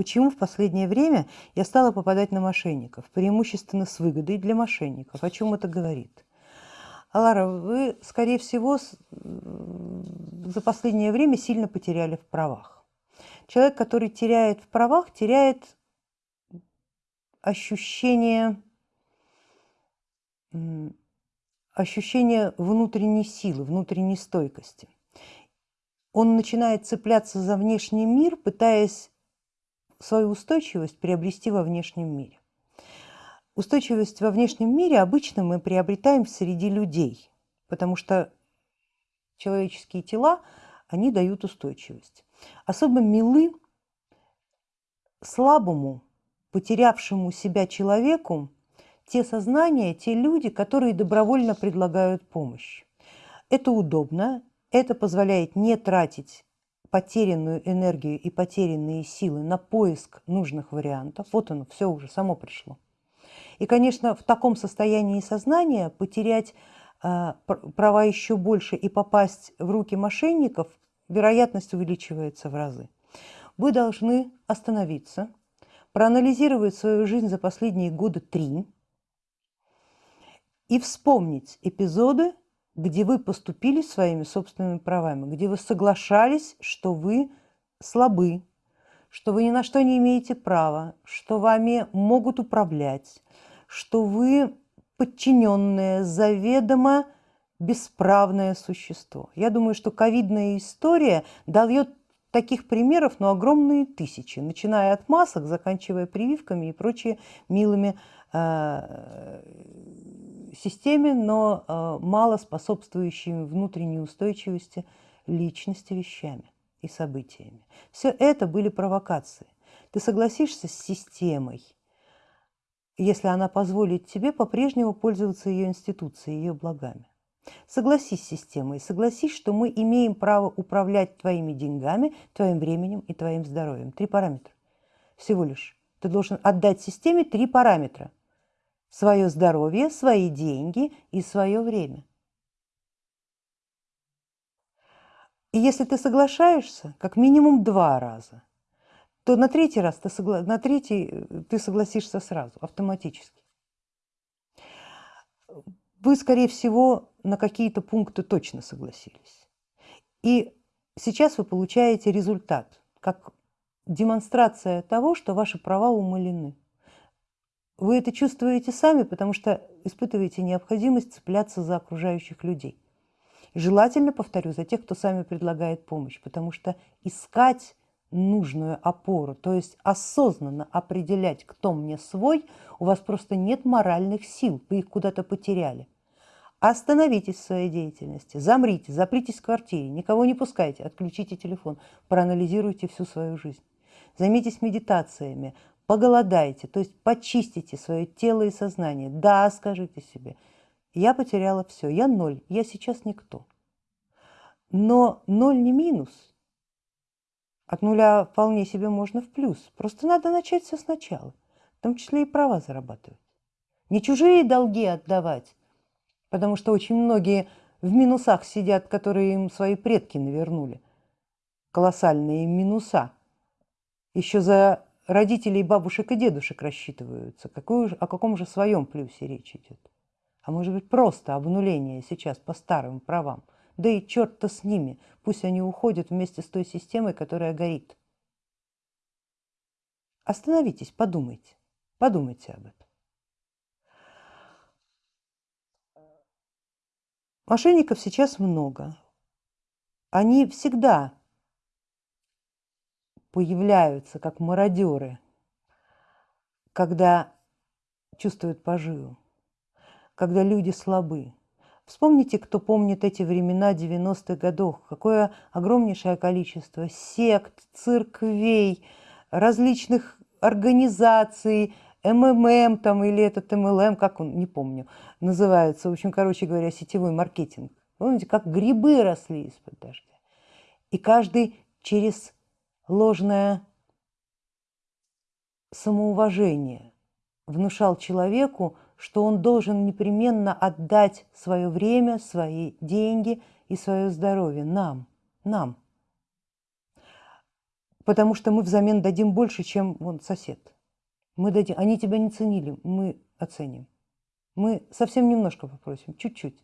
почему в последнее время я стала попадать на мошенников, преимущественно с выгодой для мошенников. О чем это говорит? Алара, вы, скорее всего, за последнее время сильно потеряли в правах. Человек, который теряет в правах, теряет ощущение, ощущение внутренней силы, внутренней стойкости. Он начинает цепляться за внешний мир, пытаясь свою устойчивость приобрести во внешнем мире. Устойчивость во внешнем мире обычно мы приобретаем среди людей, потому что человеческие тела, они дают устойчивость. Особо милы слабому, потерявшему себя человеку те сознания, те люди, которые добровольно предлагают помощь. Это удобно, это позволяет не тратить потерянную энергию и потерянные силы на поиск нужных вариантов. Вот оно, все уже само пришло. И, конечно, в таком состоянии сознания потерять э, права еще больше и попасть в руки мошенников, вероятность увеличивается в разы. Вы должны остановиться, проанализировать свою жизнь за последние годы три и вспомнить эпизоды, где вы поступили своими собственными правами, где вы соглашались, что вы слабы, что вы ни на что не имеете права, что вами могут управлять, что вы подчиненное, заведомо бесправное существо. Я думаю, что ковидная история дает таких примеров, но огромные тысячи, начиная от масок, заканчивая прививками и прочими милыми э, системе, но э, мало способствующими внутренней устойчивости личности вещами и событиями. Все это были провокации. Ты согласишься с системой, если она позволит тебе по-прежнему пользоваться ее институцией, ее благами. Согласись с системой, согласись, что мы имеем право управлять твоими деньгами, твоим временем и твоим здоровьем. Три параметра. Всего лишь. Ты должен отдать системе три параметра – свое здоровье, свои деньги и свое время. И если ты соглашаешься, как минимум два раза, то на третий раз ты, согла... на третий э, ты согласишься сразу, автоматически. Вы, скорее всего, на какие-то пункты точно согласились. И сейчас вы получаете результат, как демонстрация того, что ваши права умалены. Вы это чувствуете сами, потому что испытываете необходимость цепляться за окружающих людей. желательно, повторю, за тех, кто сами предлагает помощь, потому что искать нужную опору, то есть осознанно определять, кто мне свой, у вас просто нет моральных сил, вы их куда-то потеряли. Остановитесь в своей деятельности, замрите, запритесь в квартире, никого не пускайте, отключите телефон, проанализируйте всю свою жизнь. Займитесь медитациями, поголодайте, то есть почистите свое тело и сознание. Да, скажите себе, я потеряла все, я ноль, я сейчас никто. Но ноль не минус. От нуля вполне себе можно в плюс. Просто надо начать все сначала, в том числе и права зарабатывать. Не чужие долги отдавать, потому что очень многие в минусах сидят, которые им свои предки навернули. Колоссальные минуса. Еще за родителей, бабушек и дедушек рассчитываются, какой, о каком же своем плюсе речь идет? А может быть просто обнуление сейчас по старым правам? Да и черт-то с ними, пусть они уходят вместе с той системой, которая горит. Остановитесь, подумайте, подумайте об этом. Мошенников сейчас много. Они всегда появляются как мародеры, когда чувствуют поживу, когда люди слабы. Вспомните, кто помнит эти времена 90-х годов, какое огромнейшее количество сект, церквей, различных организаций, МММ там или этот МЛМ, как он, не помню, называется, в общем, короче говоря, сетевой маркетинг. Помните, как грибы росли из-под дождя. И каждый через ложное самоуважение внушал человеку, что он должен непременно отдать свое время, свои деньги и свое здоровье нам, нам. потому что мы взамен дадим больше, чем вон сосед. Мы дадим, они тебя не ценили, мы оценим. Мы совсем немножко попросим, чуть-чуть.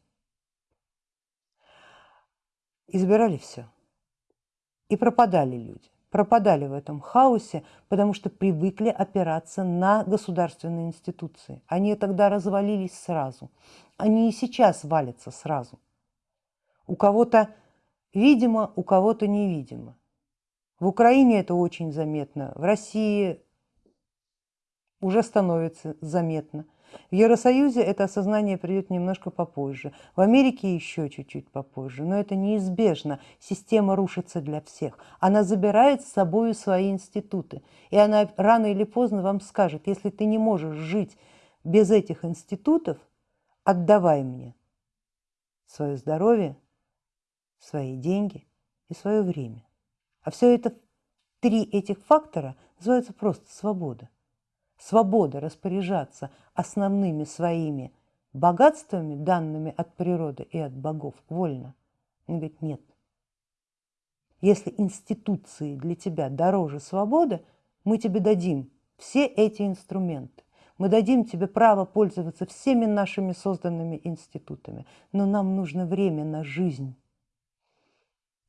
Избирали все. И пропадали люди. Пропадали в этом хаосе, потому что привыкли опираться на государственные институции. Они тогда развалились сразу. Они и сейчас валятся сразу. У кого-то видимо, у кого-то невидимо. В Украине это очень заметно, в России уже становится заметно. В Евросоюзе это осознание придет немножко попозже, в Америке еще чуть-чуть попозже, но это неизбежно. Система рушится для всех. Она забирает с собой свои институты, и она рано или поздно вам скажет, если ты не можешь жить без этих институтов, отдавай мне свое здоровье, свои деньги и свое время. А все это, три этих фактора называются просто свобода. Свобода распоряжаться основными своими богатствами, данными от природы и от богов, вольно. Он говорит, нет. Если институции для тебя дороже свободы, мы тебе дадим все эти инструменты. Мы дадим тебе право пользоваться всеми нашими созданными институтами, но нам нужно время на жизнь.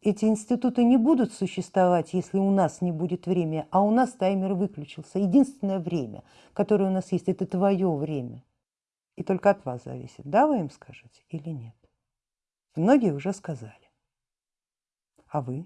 Эти институты не будут существовать, если у нас не будет времени, а у нас таймер выключился. Единственное время, которое у нас есть, это твое время. И только от вас зависит, да, вы им скажете или нет. Многие уже сказали. А вы?